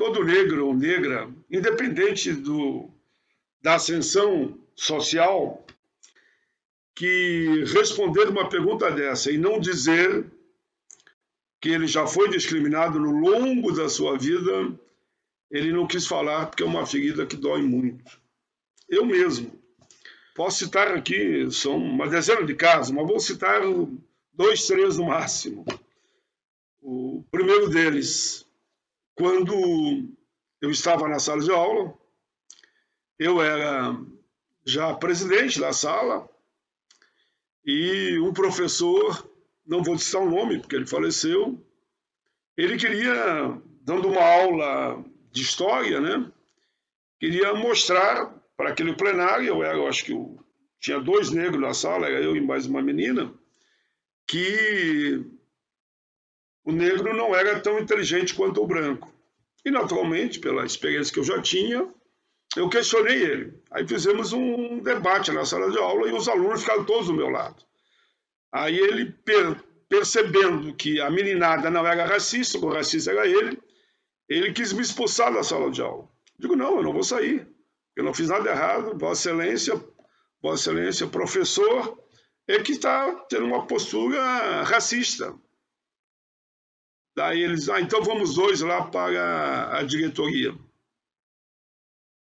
todo negro ou negra, independente do, da ascensão social, que responder uma pergunta dessa e não dizer que ele já foi discriminado no longo da sua vida, ele não quis falar porque é uma ferida que dói muito. Eu mesmo. Posso citar aqui, são uma dezena de casos, mas vou citar dois, três no máximo. O primeiro deles, quando eu estava na sala de aula, eu era já presidente da sala e um professor não vou citar o nome, porque ele faleceu, ele queria, dando uma aula de história, né, queria mostrar para aquele plenário, eu, era, eu acho que eu, tinha dois negros na sala, era eu e mais uma menina, que o negro não era tão inteligente quanto o branco. E, naturalmente, pela experiência que eu já tinha, eu questionei ele. Aí fizemos um debate na sala de aula e os alunos ficaram todos do meu lado. Aí ele, per percebendo que a meninada não era racista, o racista era ele, ele quis me expulsar da sala de aula. Digo, não, eu não vou sair. Eu não fiz nada errado. Vossa Excelência, Vossa Excelência, professor, é que está tendo uma postura racista. Daí eles, ah, então vamos dois lá para a diretoria.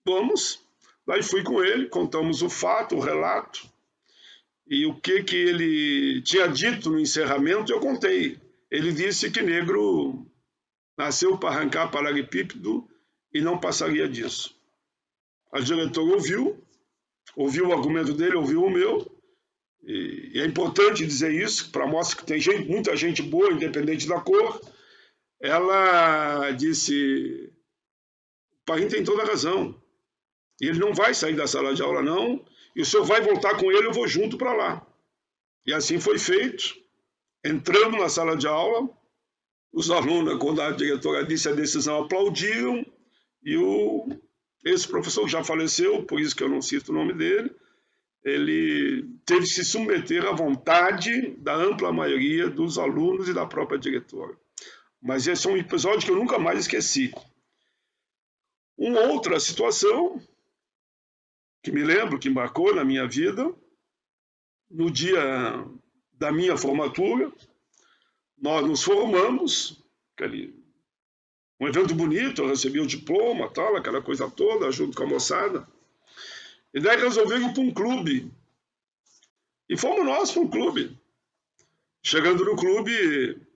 Vamos. Daí fui com ele, contamos o fato, o relato. E o que, que ele tinha dito no encerramento, eu contei. Ele disse que negro nasceu para arrancar paralelepípedo e não passaria disso. A diretora ouviu, ouviu o argumento dele, ouviu o meu, e, é importante dizer isso, para mostrar que tem gente, muita gente boa, independente da cor. Ela disse, o pai tem toda a razão. Ele não vai sair da sala de aula, não, e o senhor vai voltar com ele, eu vou junto para lá. E assim foi feito. Entramos na sala de aula, os alunos, quando a diretora disse a decisão, aplaudiram, e o, esse professor já faleceu, por isso que eu não cito o nome dele, ele teve que se submeter à vontade da ampla maioria dos alunos e da própria diretora. Mas esse é um episódio que eu nunca mais esqueci. Uma outra situação que me lembro, que marcou na minha vida, no dia da minha formatura, nós nos formamos, aquele, um evento bonito, eu recebi o diploma, tal, aquela coisa toda, junto com a moçada. E daí resolveram ir para um clube. E fomos nós para um clube. Chegando no clube,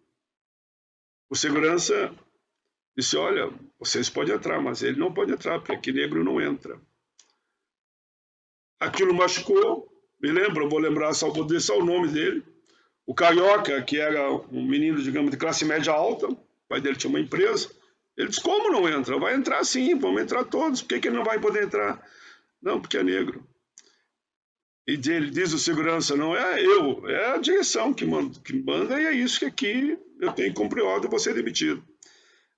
o segurança disse, olha, vocês podem entrar, mas ele não pode entrar, porque aqui negro não entra. Aquilo machucou, me lembro, vou lembrar, só vou deixar o nome dele. O Carioca, que era um menino, digamos, de classe média alta, o pai dele tinha uma empresa, ele disse, como não entra? Vai entrar sim, vamos entrar todos, por que, que ele não vai poder entrar? Não, porque é negro. E ele diz o segurança, não é eu, é a direção que manda, que manda e é isso que aqui eu tenho que cumprir ordem, vou ser demitido.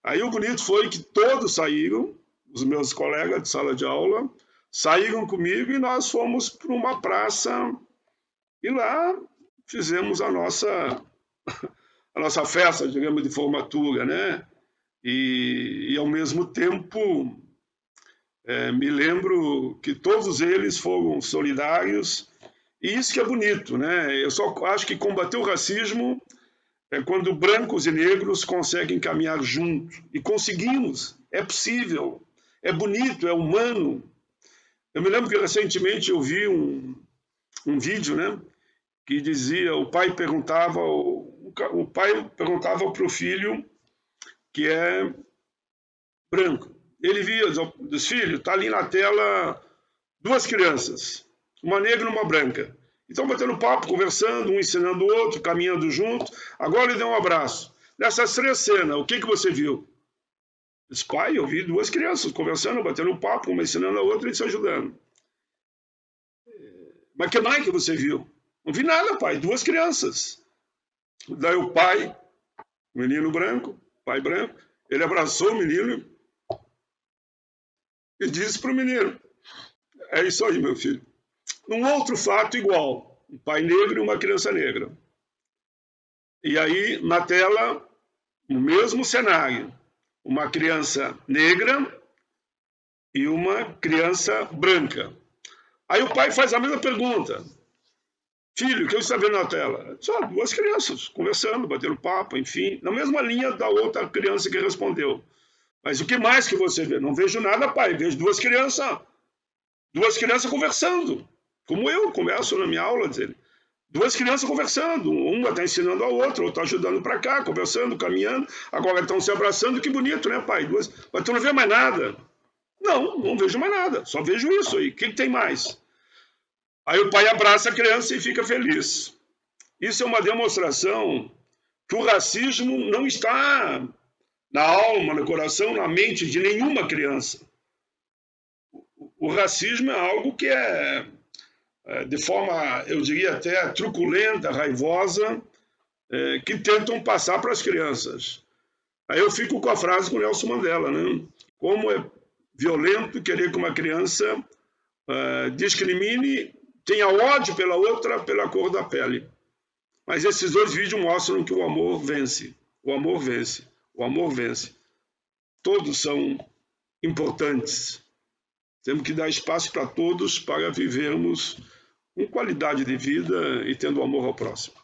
Aí o bonito foi que todos saíram, os meus colegas de sala de aula, saíram comigo e nós fomos para uma praça e lá fizemos a nossa a nossa festa, digamos, de formatura, né? E, e ao mesmo tempo é, me lembro que todos eles foram solidários e isso que é bonito, né? Eu só acho que combater o racismo é quando brancos e negros conseguem caminhar juntos e conseguimos, é possível, é bonito, é humano, eu me lembro que recentemente eu vi um, um vídeo, né, que dizia, o pai perguntava, o, o pai perguntava para o filho que é branco. Ele via dos filhos, tá ali na tela duas crianças, uma negra e uma branca. Então batendo papo, conversando, um ensinando o outro, caminhando junto. Agora ele deu um abraço. Nessas três cenas, o que, que você viu? Disse, pai, eu vi duas crianças conversando, batendo papo, uma ensinando a outra e se ajudando. Mas que mais que você viu? Não vi nada, pai, duas crianças. Daí o pai, menino branco, pai branco, ele abraçou o menino e disse para o menino, é isso aí, meu filho. Um outro fato igual, um pai negro e uma criança negra. E aí, na tela, o mesmo cenário uma criança negra e uma criança branca. Aí o pai faz a mesma pergunta. Filho, o que você está vendo na tela? Só duas crianças conversando, batendo papo, enfim, na mesma linha da outra criança que respondeu. Mas o que mais que você vê? Não vejo nada, pai. Vejo duas crianças, duas crianças conversando, como eu converso na minha aula, dele. Duas crianças conversando, uma está ensinando a outra, outra está ajudando para cá, conversando, caminhando, agora estão se abraçando, que bonito, né, pai? Duas... Mas tu não vê mais nada. Não, não vejo mais nada, só vejo isso aí. O que, que tem mais? Aí o pai abraça a criança e fica feliz. Isso é uma demonstração que o racismo não está na alma, no coração, na mente de nenhuma criança. O racismo é algo que é é, de forma, eu diria até truculenta, raivosa, é, que tentam passar para as crianças. Aí eu fico com a frase com Nelson Mandela, né? Como é violento querer que uma criança uh, discrimine, tenha ódio pela outra pela cor da pele. Mas esses dois vídeos mostram que o amor vence. O amor vence. O amor vence. Todos são importantes. Temos que dar espaço para todos para vivermos com qualidade de vida e tendo amor ao próximo.